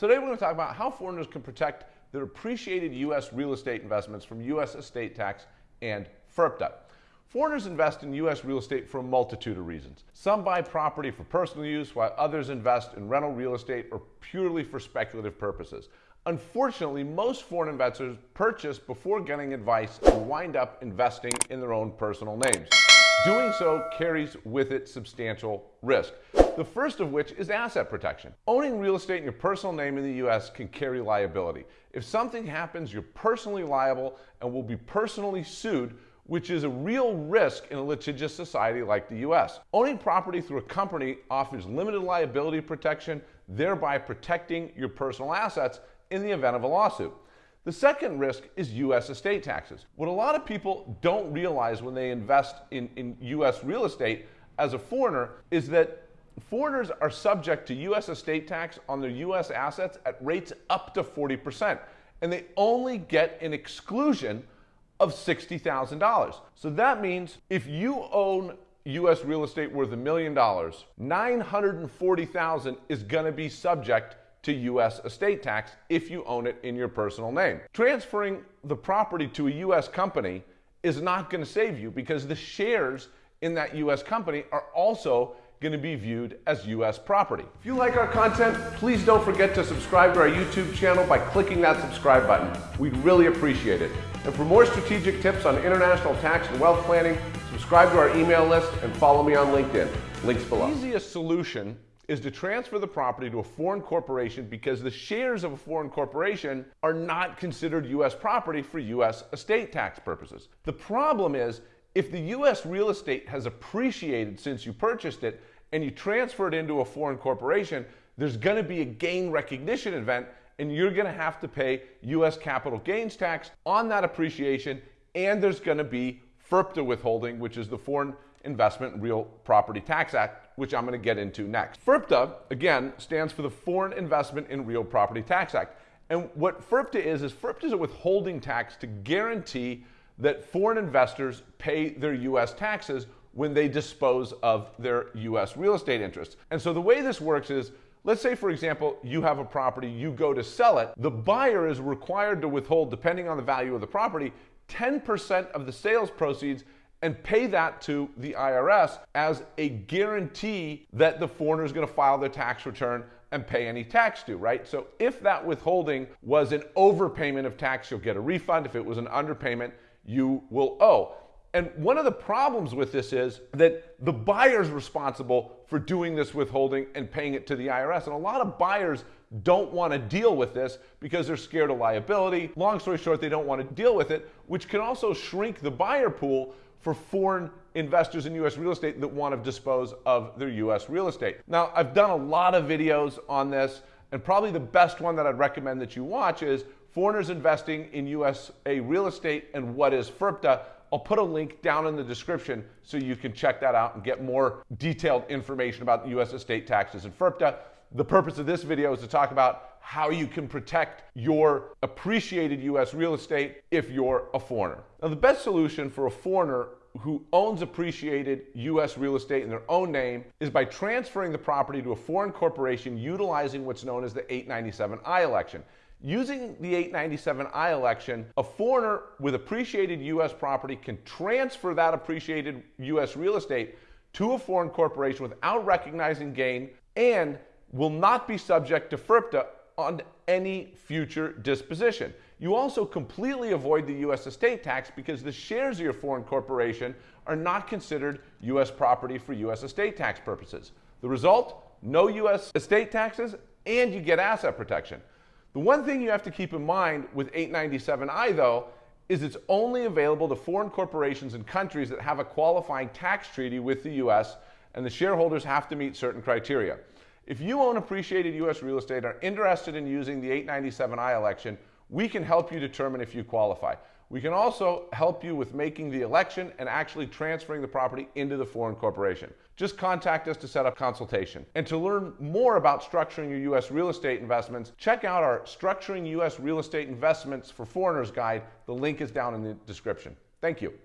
Today we're going to talk about how foreigners can protect their appreciated U.S. real estate investments from U.S. estate tax and FIRPTA. Foreigners invest in U.S. real estate for a multitude of reasons. Some buy property for personal use, while others invest in rental real estate or purely for speculative purposes. Unfortunately, most foreign investors purchase before getting advice and wind up investing in their own personal names. Doing so carries with it substantial risk. The first of which is asset protection. Owning real estate in your personal name in the US can carry liability. If something happens, you're personally liable and will be personally sued which is a real risk in a litigious society like the US. Owning property through a company offers limited liability protection, thereby protecting your personal assets in the event of a lawsuit. The second risk is U.S. estate taxes. What a lot of people don't realize when they invest in, in U.S. real estate as a foreigner is that foreigners are subject to U.S. estate tax on their U.S. assets at rates up to 40%. And they only get an exclusion of $60,000. So that means if you own U.S. real estate worth a million dollars, 940,000 is going to be subject to U.S. estate tax if you own it in your personal name. Transferring the property to a U.S. company is not going to save you because the shares in that U.S. company are also going to be viewed as U.S. property. If you like our content, please don't forget to subscribe to our YouTube channel by clicking that subscribe button. We'd really appreciate it. And for more strategic tips on international tax and wealth planning, subscribe to our email list and follow me on LinkedIn. Links below. The easiest solution is to transfer the property to a foreign corporation because the shares of a foreign corporation are not considered U.S. property for U.S. estate tax purposes. The problem is if the U.S. real estate has appreciated since you purchased it and you transfer it into a foreign corporation, there's going to be a gain recognition event and you're going to have to pay U.S. capital gains tax on that appreciation and there's going to be FIRPTA withholding, which is the Foreign Investment Real Property Tax Act, which I'm going to get into next. FIRPTA, again, stands for the Foreign Investment in Real Property Tax Act. And what FIRPTA is, is FIRPTA is a withholding tax to guarantee that foreign investors pay their U.S. taxes when they dispose of their U.S. real estate interests. And so the way this works is, let's say, for example, you have a property, you go to sell it, the buyer is required to withhold, depending on the value of the property, 10% of the sales proceeds and pay that to the IRS as a guarantee that the foreigner is going to file their tax return and pay any tax due, right? So if that withholding was an overpayment of tax, you'll get a refund. If it was an underpayment, you will owe. And one of the problems with this is that the buyer is responsible for doing this withholding and paying it to the IRS. And a lot of buyers don't want to deal with this because they're scared of liability. Long story short, they don't want to deal with it, which can also shrink the buyer pool for foreign investors in U.S. real estate that want to dispose of their U.S. real estate. Now, I've done a lot of videos on this, and probably the best one that I'd recommend that you watch is Foreigners Investing in USA Real Estate and What is FIRPTA. I'll put a link down in the description so you can check that out and get more detailed information about U.S. estate taxes and FIRPTA. The purpose of this video is to talk about how you can protect your appreciated U.S. real estate if you're a foreigner. Now, the best solution for a foreigner who owns appreciated U.S. real estate in their own name is by transferring the property to a foreign corporation utilizing what's known as the 897I election. Using the 897I election, a foreigner with appreciated U.S. property can transfer that appreciated U.S. real estate to a foreign corporation without recognizing gain and will not be subject to FIRPTA on any future disposition. You also completely avoid the U.S. estate tax because the shares of your foreign corporation are not considered U.S. property for U.S. estate tax purposes. The result? No U.S. estate taxes and you get asset protection. The one thing you have to keep in mind with 897I though is it's only available to foreign corporations and countries that have a qualifying tax treaty with the U.S. and the shareholders have to meet certain criteria. If you own appreciated U.S. real estate and are interested in using the 897I election, we can help you determine if you qualify. We can also help you with making the election and actually transferring the property into the foreign corporation. Just contact us to set up consultation. And to learn more about structuring your U.S. real estate investments, check out our Structuring U.S. Real Estate Investments for Foreigners guide. The link is down in the description. Thank you.